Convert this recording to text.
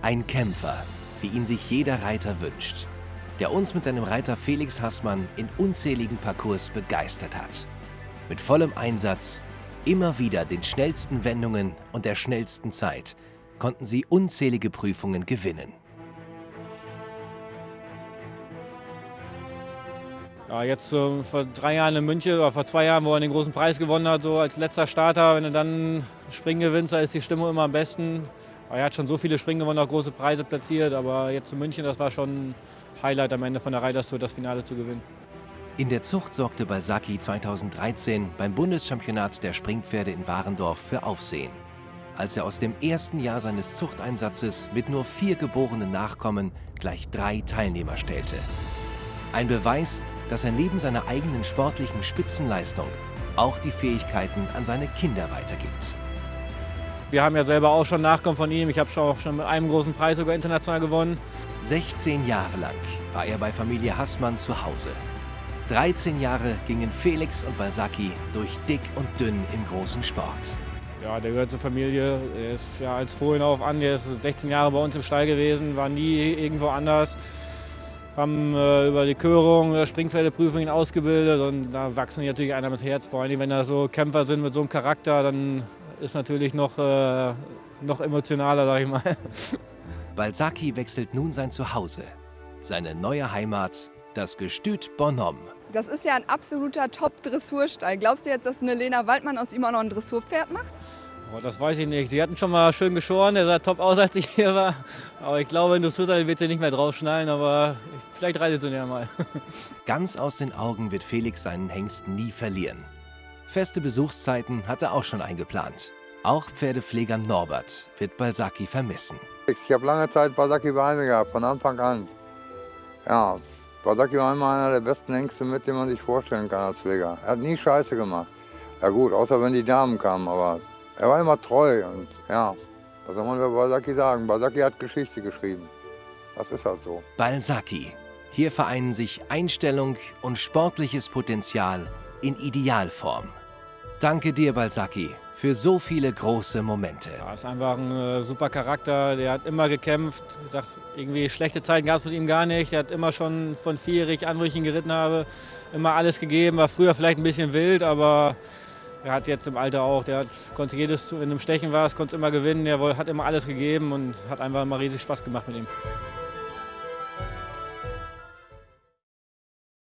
Ein Kämpfer, wie ihn sich jeder Reiter wünscht, der uns mit seinem Reiter Felix Hassmann in unzähligen Parcours begeistert hat. Mit vollem Einsatz, immer wieder den schnellsten Wendungen und der schnellsten Zeit konnten sie unzählige Prüfungen gewinnen. Ja, jetzt so vor drei Jahren in München oder vor zwei Jahren, wo er den großen Preis gewonnen hat, so als letzter Starter, wenn du dann Springen gewinnst, da ist die Stimmung immer am besten. Er hat schon so viele Springen gewonnen, auch große Preise platziert, aber jetzt in München, das war schon Highlight am Ende von der Reiterstour, das Finale zu gewinnen. In der Zucht sorgte Balsaki 2013 beim Bundeschampionat der Springpferde in Warendorf für Aufsehen, als er aus dem ersten Jahr seines Zuchteinsatzes mit nur vier geborenen Nachkommen gleich drei Teilnehmer stellte. Ein Beweis, dass er neben seiner eigenen sportlichen Spitzenleistung auch die Fähigkeiten an seine Kinder weitergibt. Wir haben ja selber auch schon Nachkommen von ihm. Ich habe auch schon mit einem großen Preis sogar international gewonnen. 16 Jahre lang war er bei Familie Hassmann zu Hause. 13 Jahre gingen Felix und Balsaki durch dick und dünn im großen Sport. Ja, der gehört zur Familie. Er ist ja als Fohlen auf an. Der ist 16 Jahre bei uns im Stall gewesen, war nie irgendwo anders haben äh, über die Körung, äh, Springpferdeprüfung ihn ausgebildet und da wachsen die natürlich einer mit Herz. Vor allem, wenn da so Kämpfer sind mit so einem Charakter, dann ist natürlich noch, äh, noch emotionaler, sag ich mal. Balsaki wechselt nun sein Zuhause. Seine neue Heimat, das Gestüt Bonhomme. Das ist ja ein absoluter Top-Dressurstall. Glaubst du jetzt, dass eine Lena Waldmann aus ihm auch noch ein Dressurpferd macht? Oh, das weiß ich nicht. Sie hatten schon mal schön geschoren, der sah top aus, als ich hier war. Aber ich glaube, in Dressurteil wird sie nicht mehr draufschnallen, aber vielleicht reitet sie ja mal. Ganz aus den Augen wird Felix seinen Hengst nie verlieren. Feste Besuchszeiten hat er auch schon eingeplant. Auch Pferdepfleger Norbert wird Balsaki vermissen. Ich habe lange Zeit Balsaki bei mir gehabt, von Anfang an. Ja, Balsaki war immer einer der besten Hengste mit, den man sich vorstellen kann als Pfleger. Er hat nie Scheiße gemacht. Ja gut, außer wenn die Damen kamen, aber er war immer treu und ja, was soll man über Balsaki sagen? Balsaki hat Geschichte geschrieben. Das ist halt so. Balsaki. Hier vereinen sich Einstellung und sportliches Potenzial in Idealform. Danke dir, Balsaki, für so viele große Momente. Er ja, ist einfach ein äh, super Charakter. Der hat immer gekämpft. Ich sag, irgendwie schlechte Zeiten gab es mit ihm gar nicht. Er hat immer schon von vierig an, wo ich ihn geritten habe, immer alles gegeben. War früher vielleicht ein bisschen wild, aber er hat jetzt im Alter auch, der hat, konnte jedes, wenn im Stechen war, konnte immer gewinnen, er hat immer alles gegeben und hat einfach immer riesig Spaß gemacht mit ihm.